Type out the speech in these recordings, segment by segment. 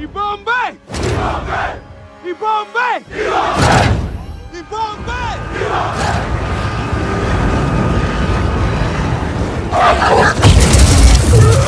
Yibambe! Yibambe! Yibambe! Yibambe! You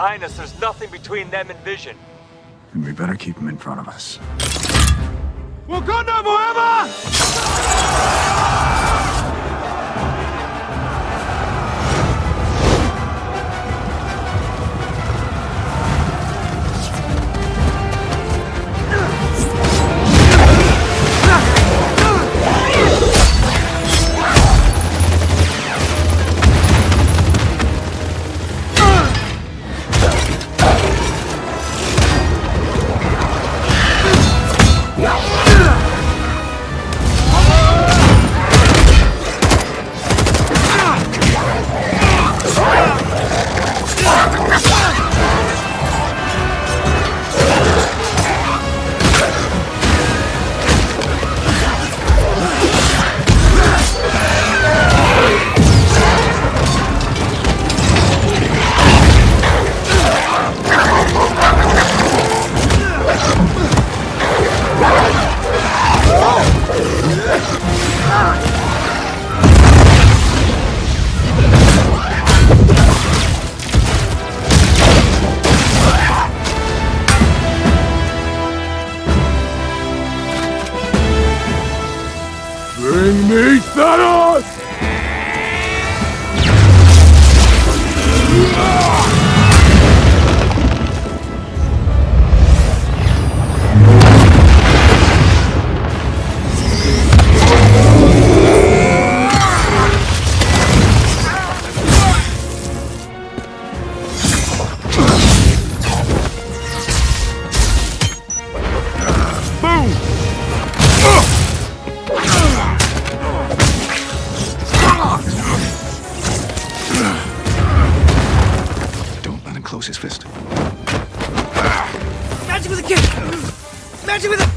behind us. There's nothing between them and vision. And we better keep them in front of us. Wakanda forever! Magic with a...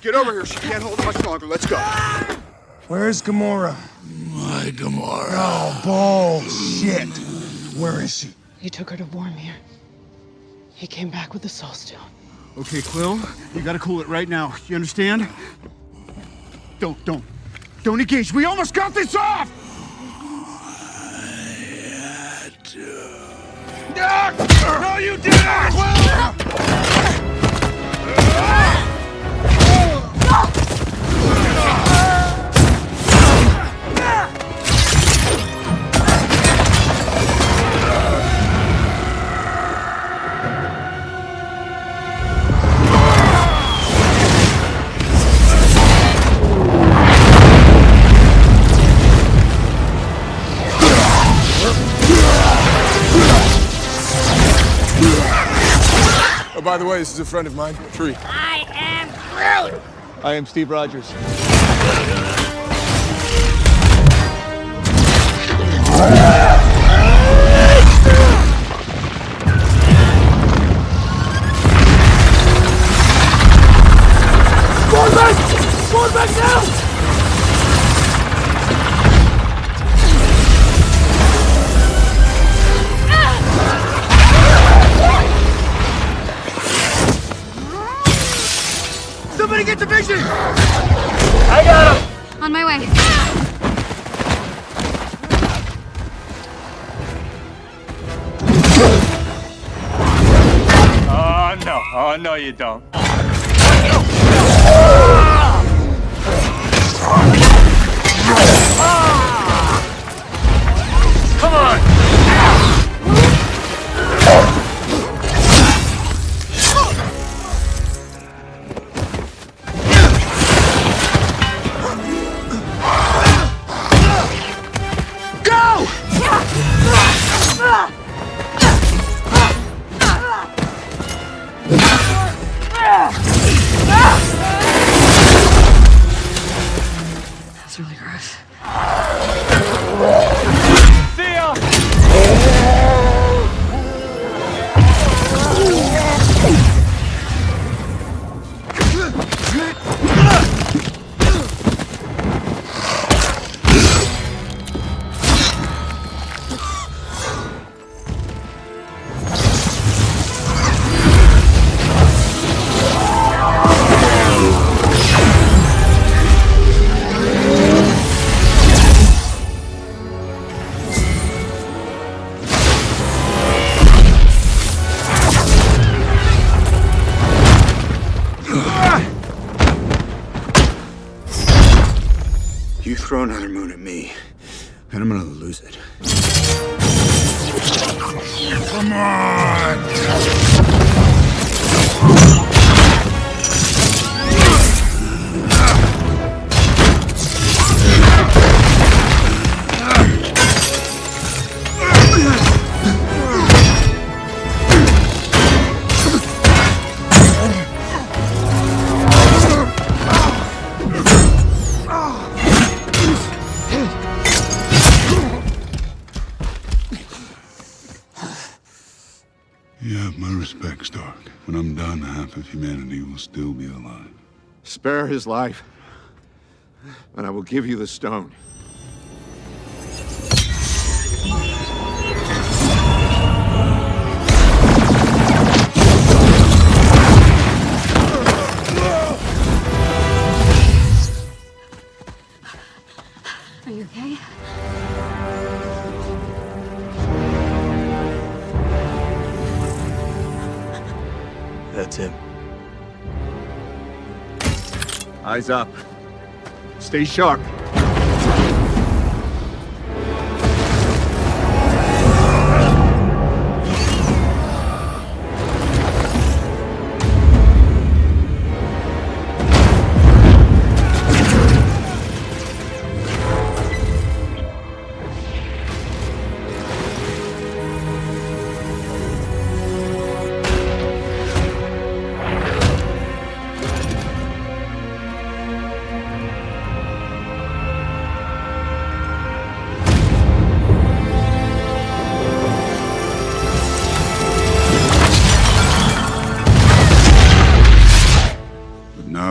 Get over here. She can't hold it much longer. Let's go. Where's Gamora? My Gamora. Oh, bullshit. Where is she? He took her to Vormir. He came back with the Soul Stone. Okay, Quill, you gotta cool it right now. You understand? Don't, don't, don't engage. We almost got this off! No, you didn't! By the way, this is a friend of mine, Tree. I am Groot! I am Steve Rogers. Oh no, you don't. Come on! That's really gross. Throw another moon at me, and I'm gonna lose it. Come on! When I'm done, half of humanity will still be alive. Spare his life, and I will give you the stone. That's him. Eyes up. Stay sharp.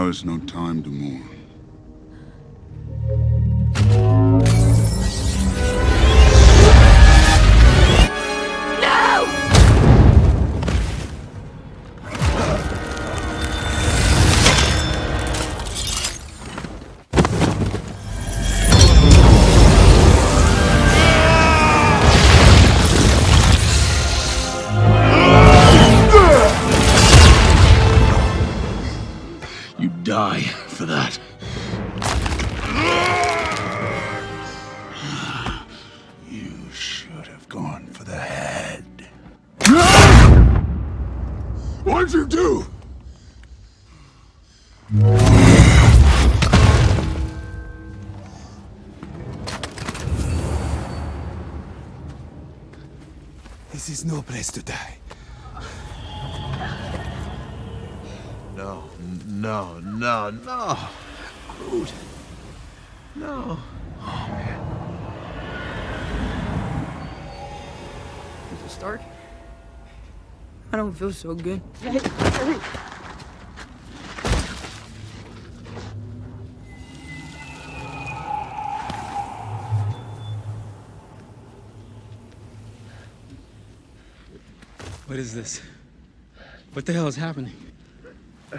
Is no time to mourn. Die for that. You should have gone for the head. What'd you do? This is no place to die. No, no, no, no. Groot. No. Mr. Stark? I don't feel so good. What is this? What the hell is happening? Uh,